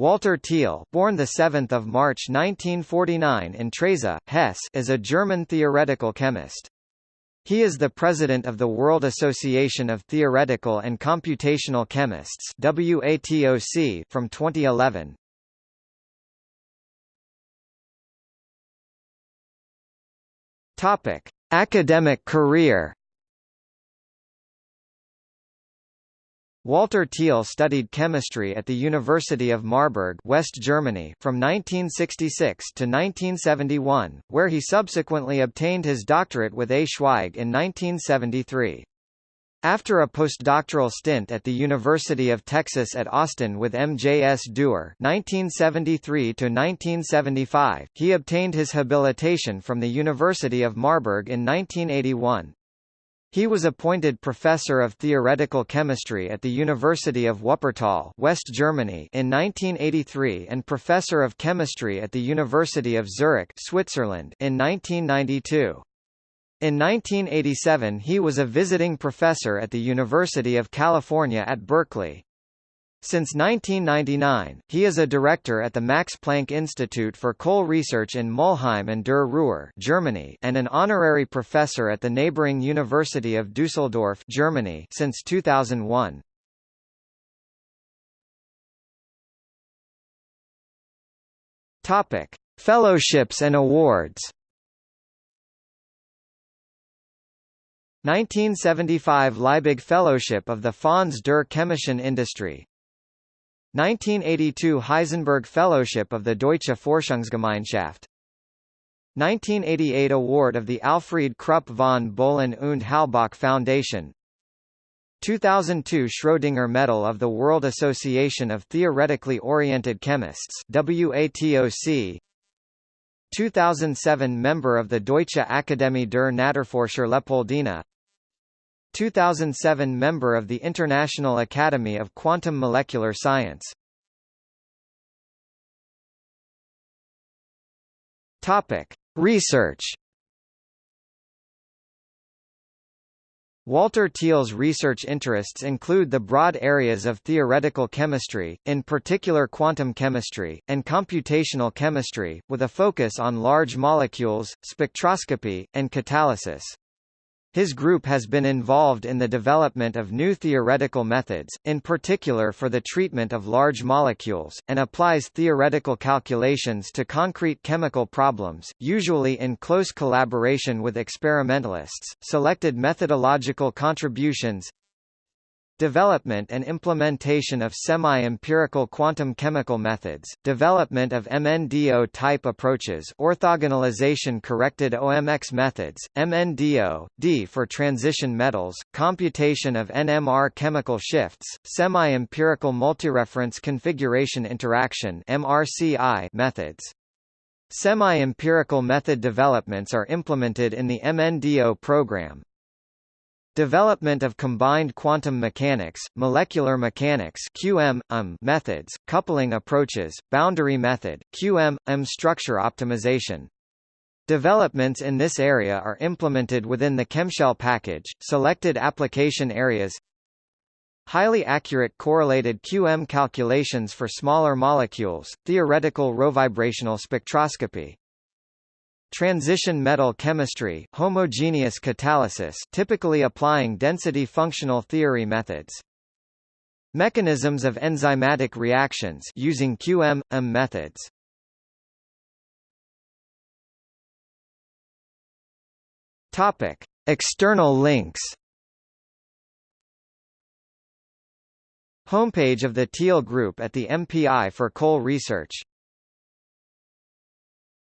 Walter Thiel, born the 7th of March 1949 in Treysa, Hesse, is a German theoretical chemist. He is the president of the World Association of Theoretical and Computational Chemists (WATOC) from 2011. Topic: Academic career. Walter Thiel studied chemistry at the University of Marburg West Germany from 1966 to 1971, where he subsequently obtained his doctorate with A. Schweig in 1973. After a postdoctoral stint at the University of Texas at Austin with M. J. S. Dewar (1973–1975), he obtained his habilitation from the University of Marburg in 1981. He was appointed professor of theoretical chemistry at the University of Wuppertal, West Germany, in 1983 and professor of chemistry at the University of Zurich, Switzerland, in 1992. In 1987 he was a visiting professor at the University of California at Berkeley. Since 1999, he is a director at the Max Planck Institute for Coal Research in Mülheim an der Ruhr Germany and an honorary professor at the neighboring University of Düsseldorf Germany since 2001. Topic: Fellowships and awards 1975 Liebig Fellowship of the Fonds der Chemischen Industrie 1982 Heisenberg Fellowship of the Deutsche Forschungsgemeinschaft. 1988 Award of the Alfried Krupp von Bohlen und Halbach Foundation. 2002 Schrödinger Medal of the World Association of Theoretically Oriented Chemists WATOC 2007 Member of the Deutsche Akademie der Naturforscher Leopoldina 2007 Member of the International Academy of Quantum Molecular Science Topic. Research Walter Thiel's research interests include the broad areas of theoretical chemistry, in particular quantum chemistry, and computational chemistry, with a focus on large molecules, spectroscopy, and catalysis. His group has been involved in the development of new theoretical methods, in particular for the treatment of large molecules, and applies theoretical calculations to concrete chemical problems, usually in close collaboration with experimentalists. Selected methodological contributions Development and implementation of semi-empirical quantum chemical methods, development of MNDO-type approaches orthogonalization corrected OMX methods, MNDO, D for transition metals, computation of NMR chemical shifts, semi-empirical multireference configuration interaction MRCI methods. Semi-empirical method developments are implemented in the MNDO program, Development of combined quantum mechanics, molecular mechanics QM, um methods, coupling approaches, boundary method, QM, um structure optimization. Developments in this area are implemented within the ChemShell package. Selected application areas Highly accurate correlated QM calculations for smaller molecules, theoretical rovibrational spectroscopy, Transition metal chemistry homogeneous catalysis typically applying density functional theory methods. Mechanisms of enzymatic reactions using QM-M methods. Topic: External links. Homepage of the Thiel Group at the MPI for Coal Research